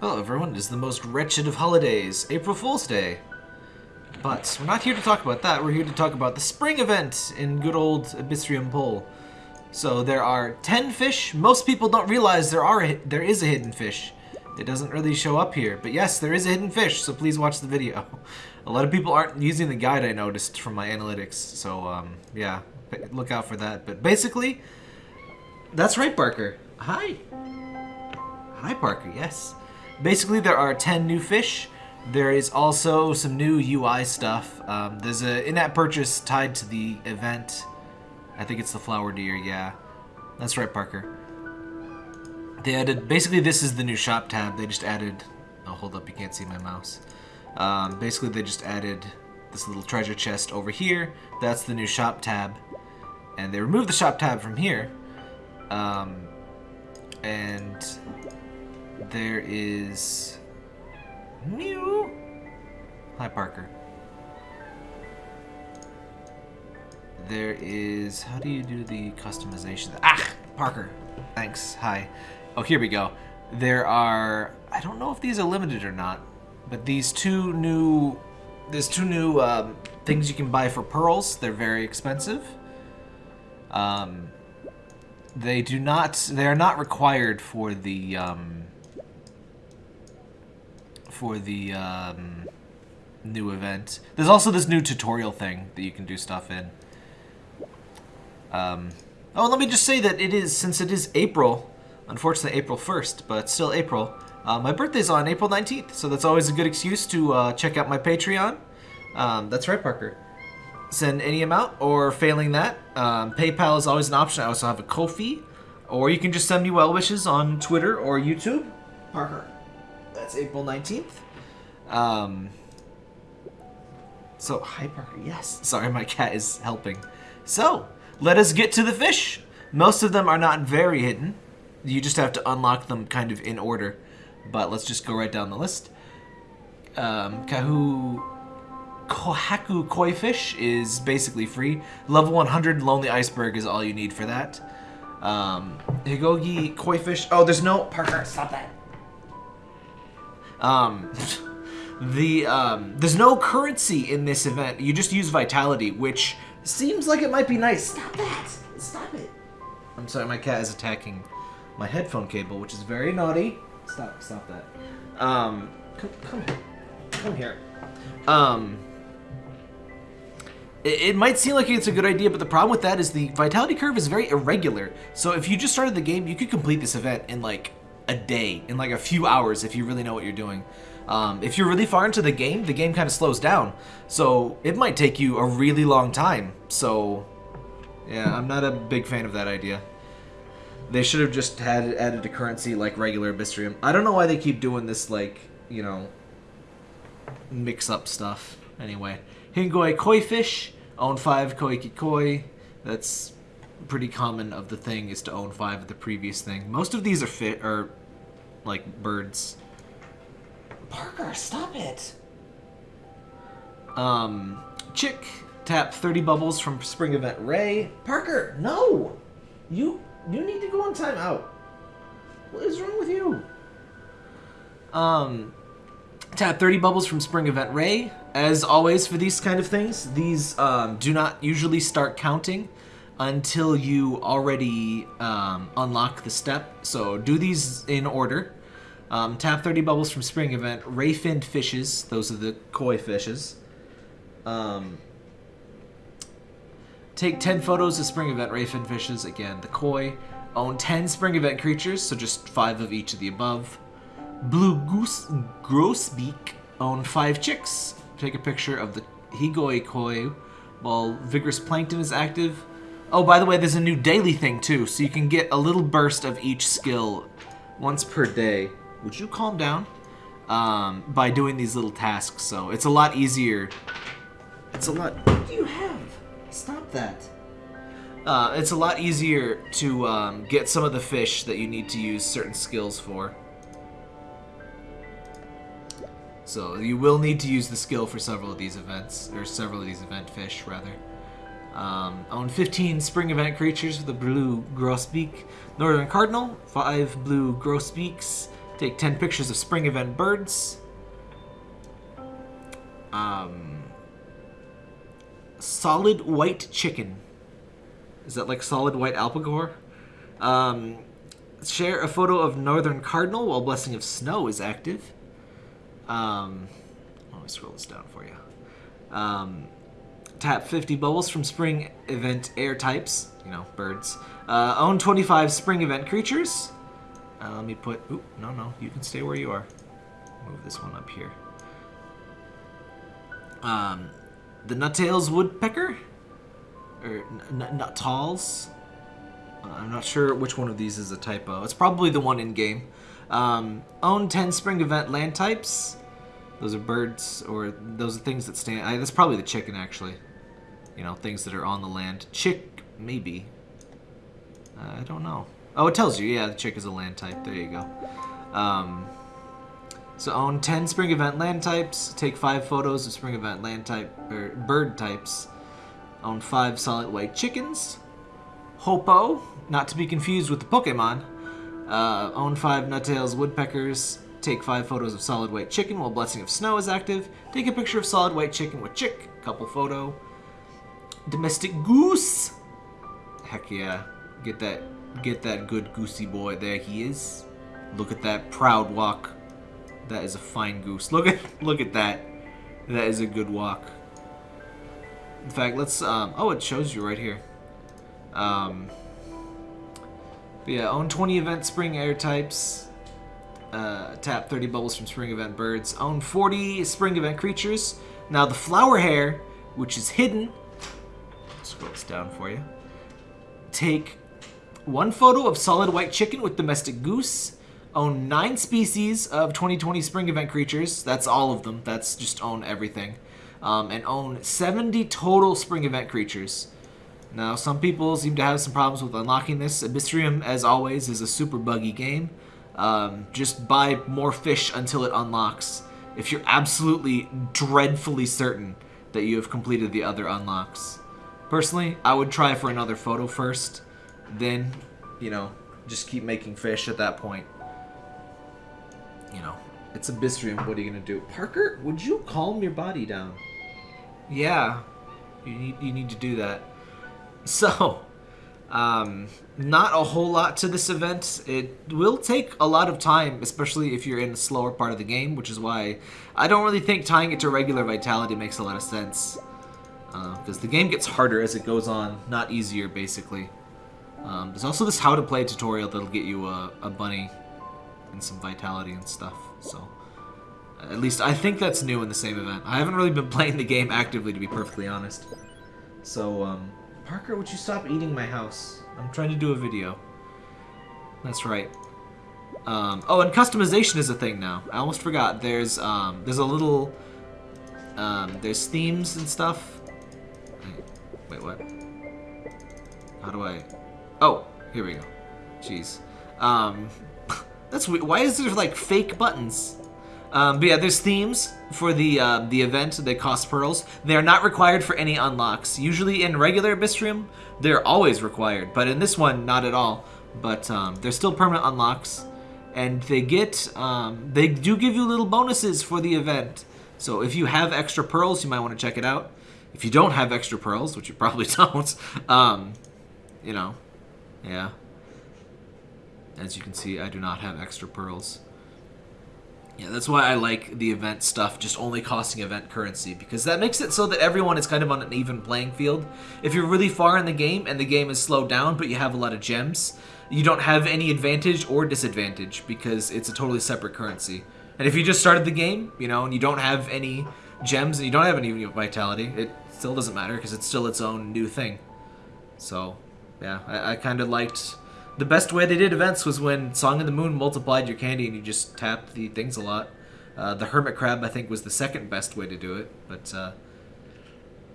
Hello everyone, it is the most wretched of holidays, April Fool's Day. But we're not here to talk about that, we're here to talk about the spring event in good old Abyssrium Pole. So there are 10 fish. Most people don't realize there are there is a hidden fish. It doesn't really show up here, but yes, there is a hidden fish, so please watch the video. A lot of people aren't using the guide I noticed from my analytics, so um, yeah, look out for that. But basically, that's right, Parker. Hi. Hi, Parker, yes. Basically, there are 10 new fish. There is also some new UI stuff. Um, there's an in-app purchase tied to the event. I think it's the flower deer, yeah. That's right, Parker. They added, basically this is the new shop tab. They just added, oh, hold up, you can't see my mouse. Um, basically, they just added this little treasure chest over here. That's the new shop tab. And they removed the shop tab from here. Um, and there is new. Hi, Parker. There is. How do you do the customization? Ah, Parker. Thanks. Hi. Oh, here we go. There are. I don't know if these are limited or not, but these two new. There's two new um, things you can buy for pearls. They're very expensive. Um, they do not. They are not required for the. Um, for the um, new event. There's also this new tutorial thing that you can do stuff in. Um, oh, let me just say that it is, since it is April, unfortunately April 1st, but still April, uh, my birthday's on April 19th, so that's always a good excuse to uh, check out my Patreon. Um, that's right, Parker. Send any amount, or failing that, um, PayPal is always an option. I also have a Ko-fi, or you can just send me well wishes on Twitter or YouTube. Parker. That's April 19th. Um, so, hi Parker, yes. Sorry, my cat is helping. So, let us get to the fish. Most of them are not very hidden. You just have to unlock them kind of in order. But let's just go right down the list. Um, Kahu... Kohaku koi fish is basically free. Level 100 Lonely Iceberg is all you need for that. Um, Higogi koi fish... Oh, there's no... Parker, stop that. Um, the um, there's no currency in this event. You just use vitality, which seems like it might be nice. Stop that! Stop it! I'm sorry, my cat is attacking my headphone cable, which is very naughty. Stop! Stop that. Um, come, come here. Come here. Um. It, it might seem like it's a good idea, but the problem with that is the vitality curve is very irregular. So if you just started the game, you could complete this event in like a day, in like a few hours if you really know what you're doing. Um, if you're really far into the game, the game kind of slows down. So it might take you a really long time. So yeah, I'm not a big fan of that idea. They should have just had added a currency like regular Abyssrium. I don't know why they keep doing this like, you know, mix up stuff. Anyway, Hingoi Koi Fish, own 5 Koiki Koi. That's pretty common of the thing is to own 5 of the previous thing. Most of these are fit are like birds. Parker, stop it. Um, Chick, tap 30 bubbles from Spring Event Ray. Parker, no! You you need to go on timeout. What is wrong with you? Um, tap 30 bubbles from Spring Event Ray. As always for these kind of things, these um, do not usually start counting until you already um, unlock the step. So do these in order. Um, tap 30 bubbles from Spring Event. ray finned fishes. Those are the koi fishes. Um, take 10 photos of Spring Event ray finned fishes. Again, the koi. Own 10 Spring Event creatures, so just 5 of each of the above. Blue Goose Grosbeak. Own 5 chicks. Take a picture of the Higoi koi while Vigorous Plankton is active. Oh, by the way, there's a new daily thing too, so you can get a little burst of each skill once per day. Would you calm down? Um, by doing these little tasks, so it's a lot easier. It's a lot. What do you have? Stop that. Uh, it's a lot easier to um, get some of the fish that you need to use certain skills for. So you will need to use the skill for several of these events, or several of these event fish, rather. Um, own 15 spring event creatures with a blue grosbeak. Northern Cardinal, 5 blue grosbeaks. Take 10 pictures of spring event birds. Um, solid white chicken. Is that like solid white albacore? Um, share a photo of northern cardinal while blessing of snow is active. Um, let me scroll this down for you. Um, tap 50 bubbles from spring event air types, you know, birds. Uh, own 25 spring event creatures. Uh, let me put, oop, no, no, you can stay where you are. Move this one up here. Um, the Nuttails Woodpecker, or Nuttals. Uh, I'm not sure which one of these is a typo. It's probably the one in game. Um, own 10 spring event land types. Those are birds, or those are things that stand. I, that's probably the chicken, actually. You know, things that are on the land. Chick, maybe. Uh, I don't know. Oh, it tells you. Yeah, the chick is a land type. There you go. Um, so own 10 spring event land types. Take 5 photos of spring event land type or bird types. Own 5 solid white chickens. Hoopoe, not to be confused with the Pokemon. Uh, own 5 Nuttails woodpeckers. Take 5 photos of solid white chicken while Blessing of Snow is active. Take a picture of solid white chicken with chick. Couple photo. Domestic goose. Heck yeah. Get that get that good goosey boy. There he is. Look at that proud walk. That is a fine goose. Look at look at that. That is a good walk. In fact, let's um oh it shows you right here. Um yeah, own 20 event spring air types. Uh, tap 30 bubbles from spring event birds. Own 40 spring event creatures. Now the flower hare, which is hidden, scroll this down for you. Take one photo of solid white chicken with domestic goose. Own nine species of 2020 spring event creatures. That's all of them. That's just own everything. Um, and own 70 total spring event creatures. Now, some people seem to have some problems with unlocking this. Abyssrium, as always, is a super buggy game. Um, just buy more fish until it unlocks. If you're absolutely dreadfully certain that you have completed the other unlocks. Personally, I would try for another photo first then, you know, just keep making fish at that point. You know, it's a Abyssrium. What are you to do? Parker, would you calm your body down? Yeah, you need, you need to do that. So, um, not a whole lot to this event. It will take a lot of time, especially if you're in a slower part of the game, which is why I don't really think tying it to regular vitality makes a lot of sense. Because uh, the game gets harder as it goes on, not easier, basically. Um, there's also this how to play tutorial that'll get you a, a bunny and some vitality and stuff. So, at least I think that's new in the same event. I haven't really been playing the game actively, to be perfectly honest. So, um, Parker, would you stop eating my house? I'm trying to do a video. That's right. Um, oh, and customization is a thing now. I almost forgot. There's um, there's a little um, there's themes and stuff. Wait, what? How do I? Oh, here we go. Jeez. Um, that's weird. Why is there like fake buttons? Um, but yeah, there's themes for the uh, the event. They cost pearls. They are not required for any unlocks. Usually in regular Abyssrium, they're always required, but in this one, not at all. But um, they're still permanent unlocks, and they get um, they do give you little bonuses for the event. So if you have extra pearls, you might want to check it out. If you don't have extra pearls, which you probably don't, um, you know, yeah. As you can see, I do not have extra pearls. Yeah, that's why I like the event stuff just only costing event currency, because that makes it so that everyone is kind of on an even playing field. If you're really far in the game and the game is slowed down, but you have a lot of gems, you don't have any advantage or disadvantage, because it's a totally separate currency. And if you just started the game, you know, and you don't have any gems and you don't have any vitality, it still doesn't matter, because it's still its own new thing. So, yeah, I, I kind of liked... The best way they did events was when Song of the Moon multiplied your candy and you just tapped the things a lot. Uh, the Hermit Crab, I think, was the second best way to do it, but... Uh,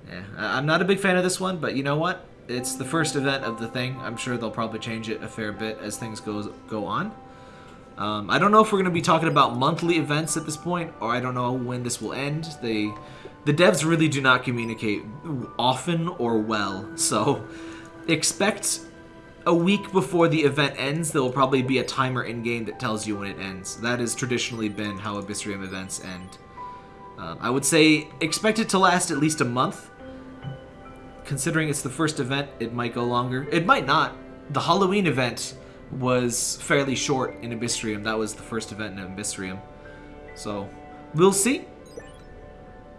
yeah, I'm not a big fan of this one, but you know what? It's the first event of the thing. I'm sure they'll probably change it a fair bit as things goes go on. Um, I don't know if we're going to be talking about monthly events at this point, or I don't know when this will end. They, the devs really do not communicate often or well, so expect a week before the event ends, there will probably be a timer in game that tells you when it ends. That has traditionally been how Abyssrium events end. Um, I would say expect it to last at least a month. Considering it's the first event, it might go longer. It might not. The Halloween event was fairly short in Abyssrium. That was the first event in Abyssrium. So, we'll see.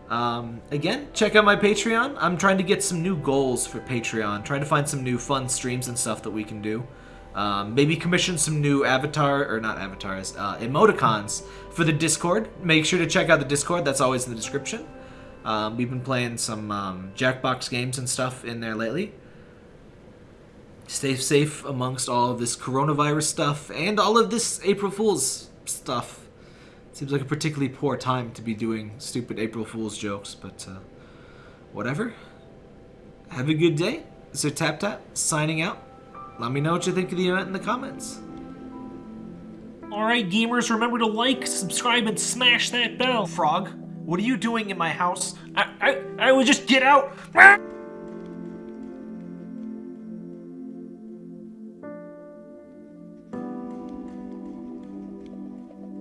Um, again, check out my Patreon. I'm trying to get some new goals for Patreon. Trying to find some new fun streams and stuff that we can do. Um, maybe commission some new avatar, or not avatars, uh, emoticons for the Discord. Make sure to check out the Discord. That's always in the description. Um, we've been playing some um, Jackbox games and stuff in there lately. Stay safe amongst all of this coronavirus stuff and all of this April Fool's stuff. Seems like a particularly poor time to be doing stupid April Fool's jokes, but uh, whatever. Have a good day. Sir Tap Tap signing out. Let me know what you think of the event in the comments. Alright, gamers, remember to like, subscribe, and smash that bell. Frog, what are you doing in my house? I, I, I would just get out.